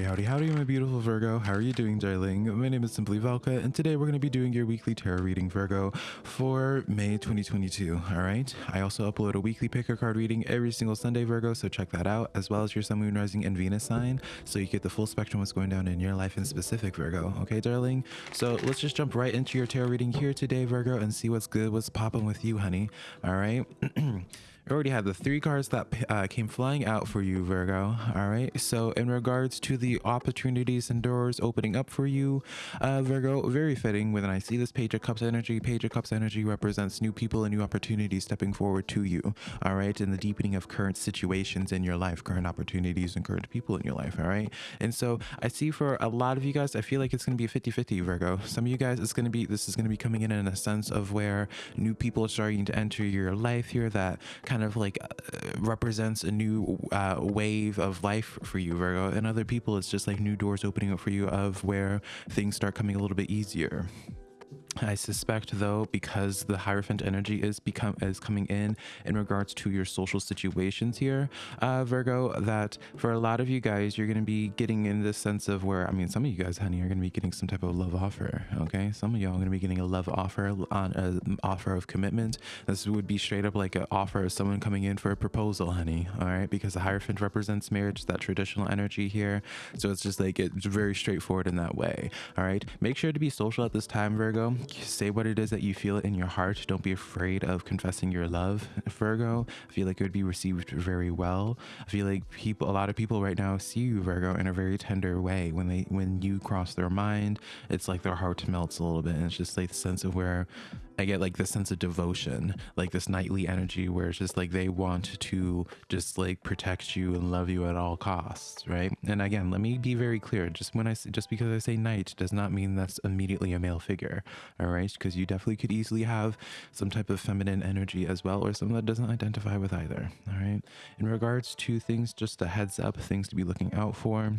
Howdy, howdy, howdy, my beautiful Virgo. How are you doing, darling? My name is Simply Valka, and today we're going to be doing your weekly tarot reading, Virgo, for May 2022. All right. I also upload a weekly pick a card reading every single Sunday, Virgo, so check that out, as well as your Sun, Moon, Rising, and Venus sign, so you get the full spectrum of what's going down in your life in specific, Virgo. Okay, darling? So let's just jump right into your tarot reading here today, Virgo, and see what's good, what's popping with you, honey. All right. Already have the three cards that uh, came flying out for you, Virgo. All right. So, in regards to the opportunities and doors opening up for you, uh, Virgo, very fitting when I see this Page of Cups energy. Page of Cups energy represents new people and new opportunities stepping forward to you. All right. And the deepening of current situations in your life, current opportunities, and current people in your life. All right. And so, I see for a lot of you guys, I feel like it's going to be a 50 50, Virgo. Some of you guys, it's going to be, this is going to be coming in in a sense of where new people are starting to enter your life here that kind of like uh, represents a new uh, wave of life for you, Virgo. And other people, it's just like new doors opening up for you of where things start coming a little bit easier. I suspect though, because the Hierophant energy is become is coming in in regards to your social situations here, uh, Virgo, that for a lot of you guys, you're going to be getting in this sense of where, I mean, some of you guys, honey, are going to be getting some type of love offer. Okay. Some of y'all are to be getting a love offer on an offer of commitment. This would be straight up like an offer of someone coming in for a proposal, honey. All right. Because the Hierophant represents marriage, that traditional energy here. So it's just like, it's very straightforward in that way. All right. Make sure to be social at this time, Virgo say what it is that you feel in your heart. Don't be afraid of confessing your love, Virgo. I feel like it would be received very well. I feel like people, a lot of people right now see you, Virgo, in a very tender way. When they, when you cross their mind, it's like their heart melts a little bit. And it's just like the sense of where I get like this sense of devotion, like this knightly energy where it's just like they want to just like protect you and love you at all costs, right? And again, let me be very clear. Just when I just because I say knight does not mean that's immediately a male figure, all right? Because you definitely could easily have some type of feminine energy as well, or someone that doesn't identify with either, all right? In regards to things, just a heads up, things to be looking out for.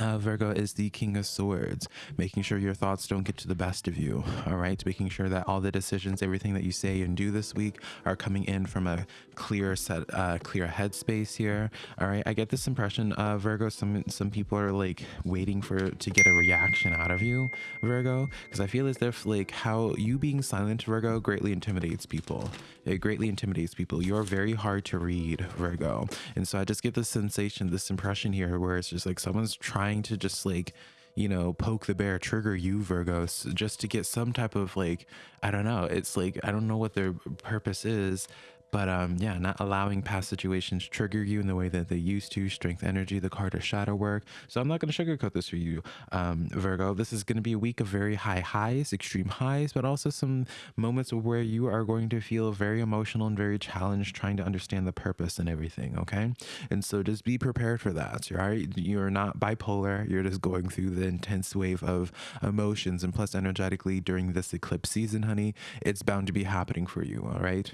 Uh, Virgo is the King of Swords, making sure your thoughts don't get to the best of you. All right, making sure that all the decisions, everything that you say and do this week, are coming in from a clear set, uh, clear headspace here. All right, I get this impression, uh, Virgo. Some some people are like waiting for to get a reaction out of you, Virgo, because I feel as if like how you being silent, Virgo, greatly intimidates people. It greatly intimidates people. You're very hard to read, Virgo, and so I just get this sensation, this impression here, where it's just like someone's trying trying to just like you know poke the bear trigger you virgos just to get some type of like i don't know it's like i don't know what their purpose is but um, yeah, not allowing past situations trigger you in the way that they used to. Strength energy, the card of shadow work. So I'm not going to sugarcoat this for you, um, Virgo. This is going to be a week of very high highs, extreme highs, but also some moments where you are going to feel very emotional and very challenged trying to understand the purpose and everything. Okay. And so just be prepared for that. Right. You're not bipolar. You're just going through the intense wave of emotions. And plus, energetically during this eclipse season, honey, it's bound to be happening for you. All right.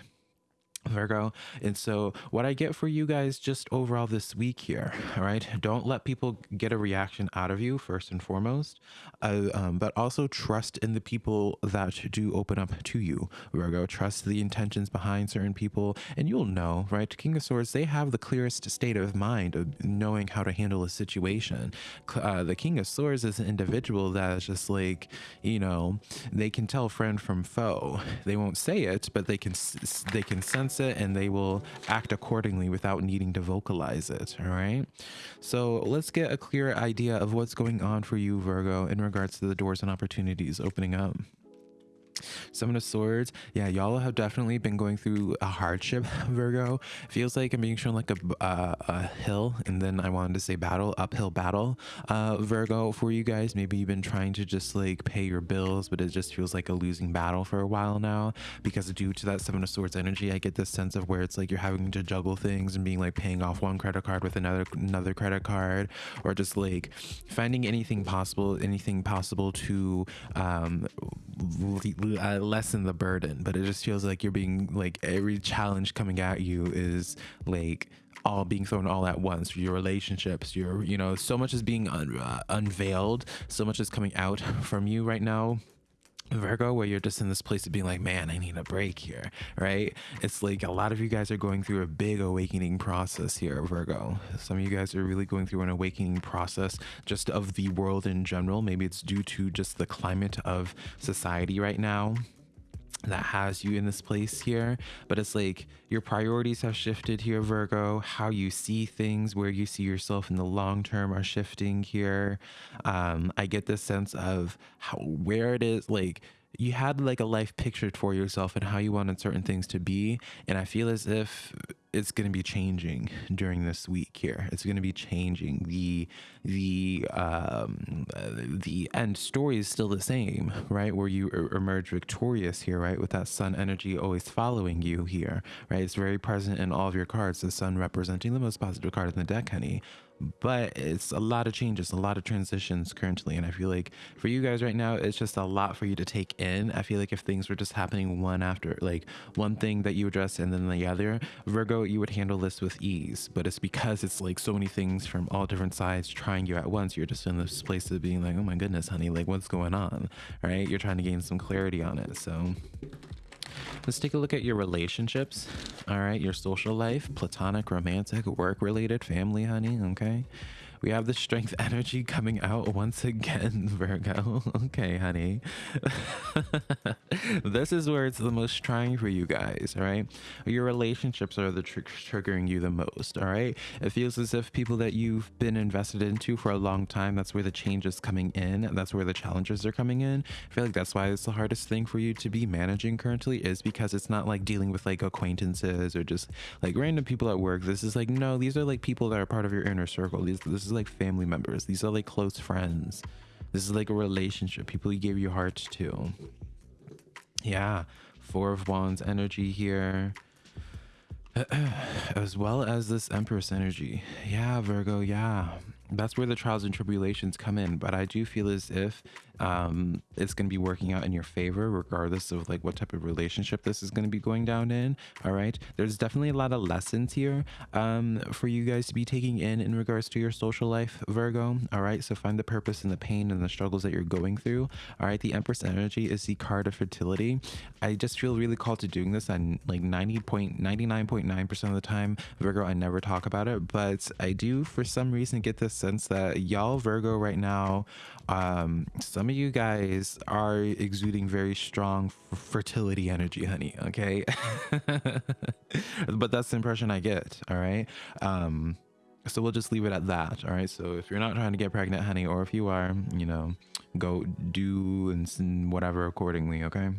Virgo. And so, what I get for you guys just overall this week here, all right, don't let people get a reaction out of you, first and foremost, uh, um, but also trust in the people that do open up to you, Virgo. Trust the intentions behind certain people, and you'll know, right? King of Swords, they have the clearest state of mind of knowing how to handle a situation. Uh, the King of Swords is an individual that is just like, you know, they can tell friend from foe. They won't say it, but they can, they can sense sense it and they will act accordingly without needing to vocalize it. All right. So let's get a clear idea of what's going on for you, Virgo, in regards to the doors and opportunities opening up. Seven of Swords. Yeah, y'all have definitely been going through a hardship, Virgo. Feels like I'm being shown like a, uh, a hill, and then I wanted to say battle, uphill battle, uh, Virgo, for you guys. Maybe you've been trying to just like pay your bills, but it just feels like a losing battle for a while now because due to that Seven of Swords energy, I get this sense of where it's like you're having to juggle things and being like paying off one credit card with another another credit card, or just like finding anything possible, anything possible to um, lessen the burden but it just feels like you're being like every challenge coming at you is like all being thrown all at once. Your relationships your you know so much is being un uh, unveiled so much is coming out from you right now Virgo, where you're just in this place of being like, man, I need a break here, right? It's like a lot of you guys are going through a big awakening process here, Virgo. Some of you guys are really going through an awakening process just of the world in general. Maybe it's due to just the climate of society right now that has you in this place here but it's like your priorities have shifted here virgo. How you see things where you see yourself in the long term are shifting here. Um i get this sense of how where it is like you had like a life pictured for yourself and how you wanted certain things to be and i feel as if it's going to be changing during this week here. It's going to be changing. The the um the end story is still the same right? Where you emerge victorious here right? With that sun energy always following you here right? It's very present in all of your cards the sun representing the most positive card in the deck honey. But it's a lot of changes, a lot of transitions currently. And I feel like for you guys right now, it's just a lot for you to take in. I feel like if things were just happening one after, like one thing that you address and then the other, Virgo, you would handle this with ease. But it's because it's like so many things from all different sides trying you at once. You're just in this place of being like, oh my goodness, honey, like what's going on? Right? You're trying to gain some clarity on it. So Let's take a look at your relationships. All right, your social life, platonic, romantic, work related, family, honey. Okay. We have the strength energy coming out once again, Virgo. okay, honey. this is where it's the most trying for you guys, all right? Your relationships are the tr triggering you the most, all right? It feels as if people that you've been invested into for a long time, that's where the change is coming in. That's where the challenges are coming in. I feel like that's why it's the hardest thing for you to be managing currently is because it's not like dealing with like acquaintances or just like random people at work. This is like, no, these are like people that are part of your inner circle. These, this is like family members. These are like close friends. This is like a relationship, people you gave your heart to. Yeah, Four of Wands energy here. as well as this Empress energy. Yeah, Virgo, yeah. That's where the trials and tribulations come in. But I do feel as if um, it's going to be working out in your favor, regardless of like what type of relationship this is going to be going down in. All right. There's definitely a lot of lessons here um, for you guys to be taking in in regards to your social life, Virgo. All right. So find the purpose and the pain and the struggles that you're going through. All right. The Empress energy is the card of fertility. I just feel really called to doing this and like 90.99.9% of the time, Virgo, I never talk about it, but I do for some reason get the sense that y'all Virgo right now um some of you guys are exuding very strong fertility energy honey okay? But that's the impression i get all right? Um so we'll just leave it at that all right? So if you're not trying to get pregnant honey or if you are you know go do and whatever accordingly okay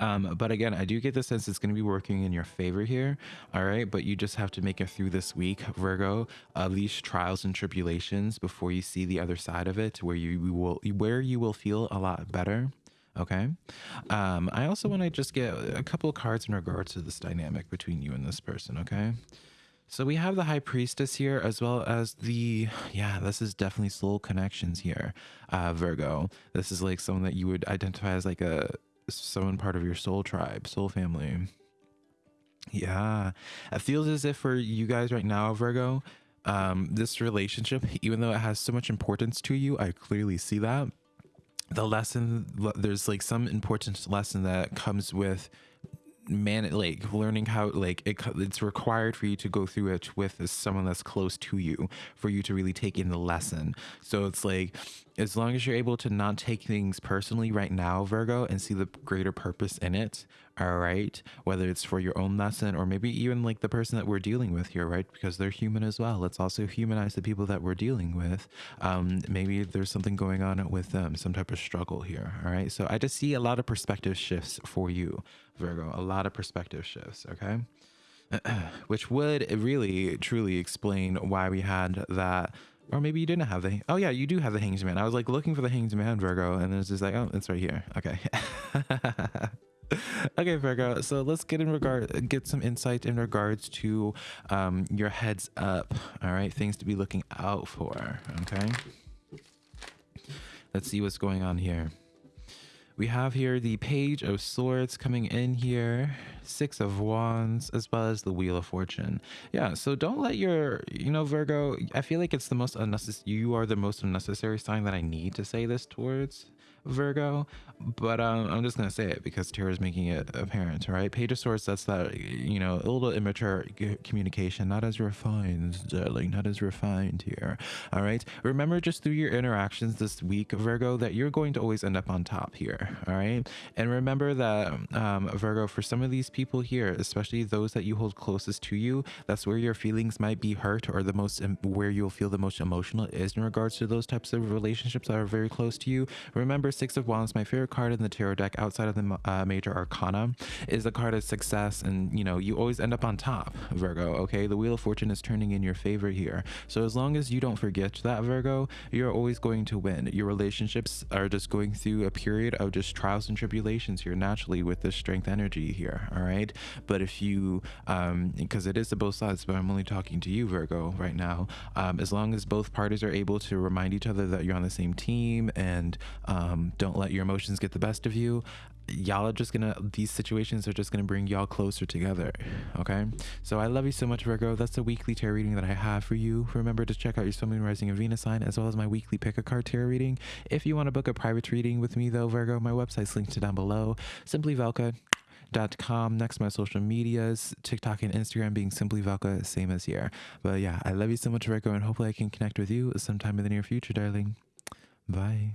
um, but again, I do get the sense it's going to be working in your favor here. All right. But you just have to make it through this week, Virgo, of these trials and tribulations before you see the other side of it where you will, where you will feel a lot better. Okay. Um, I also want to just get a couple of cards in regards to this dynamic between you and this person. Okay. So we have the High Priestess here, as well as the, yeah, this is definitely soul connections here, uh, Virgo. This is like someone that you would identify as like a someone part of your soul tribe, soul family. Yeah, it feels as if for you guys right now, Virgo, um, this relationship, even though it has so much importance to you, I clearly see that. The lesson, there's like some important lesson that comes with man like learning how like it, it's required for you to go through it with someone that's close to you for you to really take in the lesson. So it's like as long as you're able to not take things personally right now virgo and see the greater purpose in it all right whether it's for your own lesson or maybe even like the person that we're dealing with here right? Because they're human as well. Let's also humanize the people that we're dealing with. Um maybe there's something going on with them some type of struggle here all right so i just see a lot of perspective shifts for you virgo a lot of perspective shifts okay? Which would really truly explain why we had that or maybe you didn't have the oh yeah you do have the hanged man. I was like looking for the hanged man virgo and it's just like oh it's right here. Okay. Okay virgo so let's get in regard get some insight in regards to um your heads up all right? Things to be looking out for okay? Let's see what's going on here we have here the page of swords coming in here six of wands as well as the wheel of fortune. Yeah so don't let your you know virgo i feel like it's the most unnecessary you are the most unnecessary sign that i need to say this towards Virgo, but um, I'm just gonna say it because Tarot is making it apparent, right? Page of Swords, that's that you know a little immature communication, not as refined, darling, not as refined here. All right. Remember, just through your interactions this week, Virgo, that you're going to always end up on top here. All right. And remember that um, Virgo, for some of these people here, especially those that you hold closest to you, that's where your feelings might be hurt or the most where you'll feel the most emotional is in regards to those types of relationships that are very close to you. Remember, Six of Wands, my favorite card in the tarot deck outside of the uh, major arcana, is the card of success. And, you know, you always end up on top, Virgo. Okay. The Wheel of Fortune is turning in your favor here. So as long as you don't forget that, Virgo, you're always going to win. Your relationships are just going through a period of just trials and tribulations here naturally with this strength energy here. All right. But if you, um, because it is to both sides, but I'm only talking to you, Virgo, right now. Um, as long as both parties are able to remind each other that you're on the same team and um, don't let your emotions get the best of you, y'all are just gonna these situations are just gonna bring y'all closer together okay? So i love you so much virgo. That's the weekly tarot reading that i have for you. Remember to check out your sun moon rising and venus sign as well as my weekly pick a card tarot reading. If you want to book a private reading with me though virgo my website's linked down below. Simply velka dot com next my social medias tiktok and instagram being simply velka same as here. But yeah i love you so much virgo and hopefully i can connect with you sometime in the near future darling. Bye